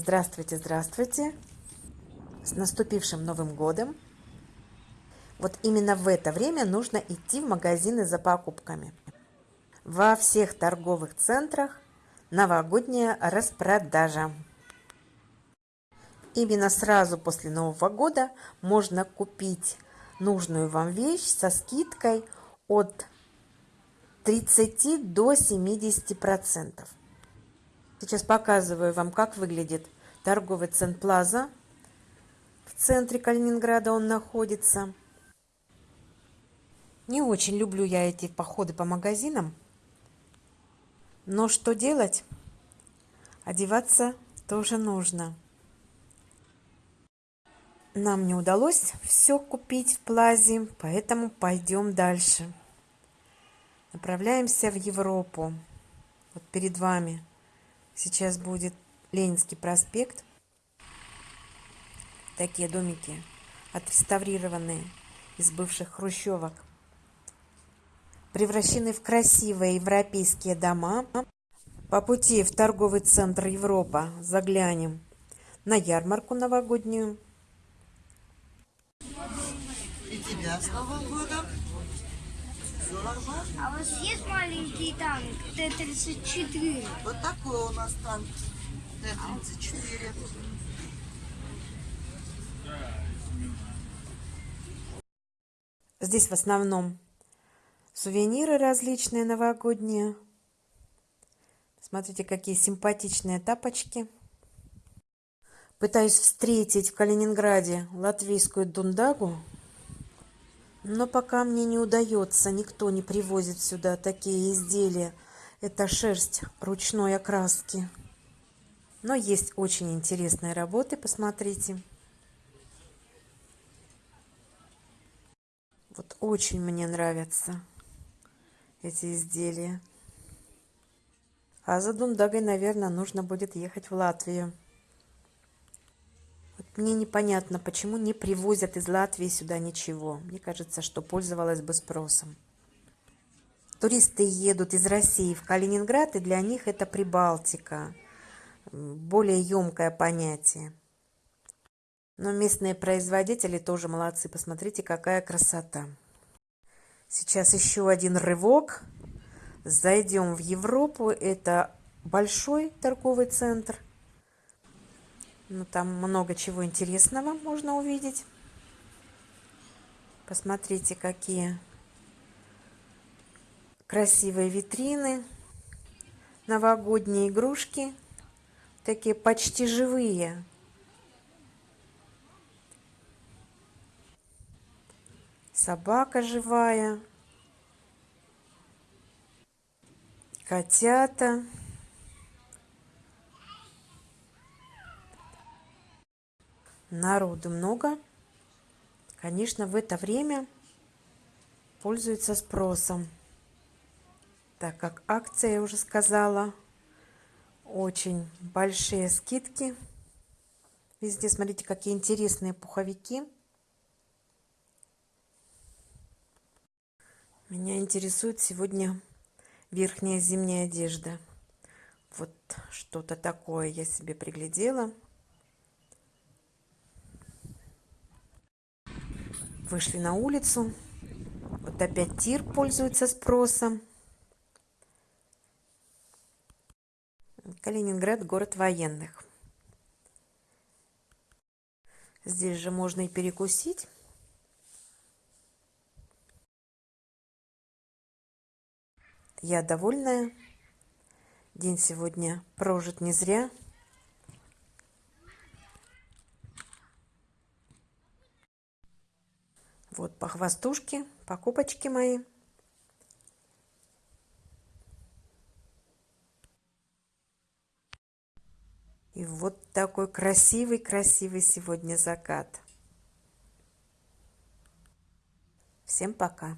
Здравствуйте, здравствуйте! С наступившим Новым Годом! Вот именно в это время нужно идти в магазины за покупками. Во всех торговых центрах новогодняя распродажа. Именно сразу после Нового года можно купить нужную вам вещь со скидкой от 30 до 70 процентов. Сейчас показываю вам, как выглядит торговый центр Плаза. В центре Калининграда он находится. Не очень люблю я эти походы по магазинам. Но что делать? Одеваться тоже нужно. Нам не удалось все купить в Плазе, поэтому пойдем дальше. Направляемся в Европу. Вот перед вами Сейчас будет Ленинский проспект. Такие домики отреставрированные из бывших хрущевок. Превращены в красивые европейские дома. По пути в торговый центр Европа заглянем на ярмарку новогоднюю. И тебя с Новым годом! А у вас есть маленький танк Т-34? Вот такой у нас танк Т-34. Здесь в основном сувениры различные новогодние. Смотрите, какие симпатичные тапочки. Пытаюсь встретить в Калининграде латвийскую дундагу. Но пока мне не удается, никто не привозит сюда такие изделия. Это шерсть ручной окраски. Но есть очень интересные работы, посмотрите. Вот очень мне нравятся эти изделия. А за Дундагой, наверное, нужно будет ехать в Латвию. Мне непонятно, почему не привозят из Латвии сюда ничего. Мне кажется, что пользовалась бы спросом. Туристы едут из России в Калининград, и для них это Прибалтика. Более емкое понятие. Но местные производители тоже молодцы. Посмотрите, какая красота. Сейчас еще один рывок. Зайдем в Европу. Это большой торговый центр – ну, там много чего интересного можно увидеть. Посмотрите, какие красивые витрины, новогодние игрушки, такие почти живые. Собака живая, котята. Народу много. Конечно, в это время пользуется спросом. Так как акция, я уже сказала, очень большие скидки. Везде, смотрите, какие интересные пуховики. Меня интересует сегодня верхняя зимняя одежда. Вот что-то такое я себе приглядела. Вышли на улицу. Вот опять тир пользуется спросом. Калининград – город военных. Здесь же можно и перекусить. Я довольная. День сегодня прожит не зря. Вот по хвостушке, покупочки мои. И вот такой красивый-красивый сегодня закат. Всем пока.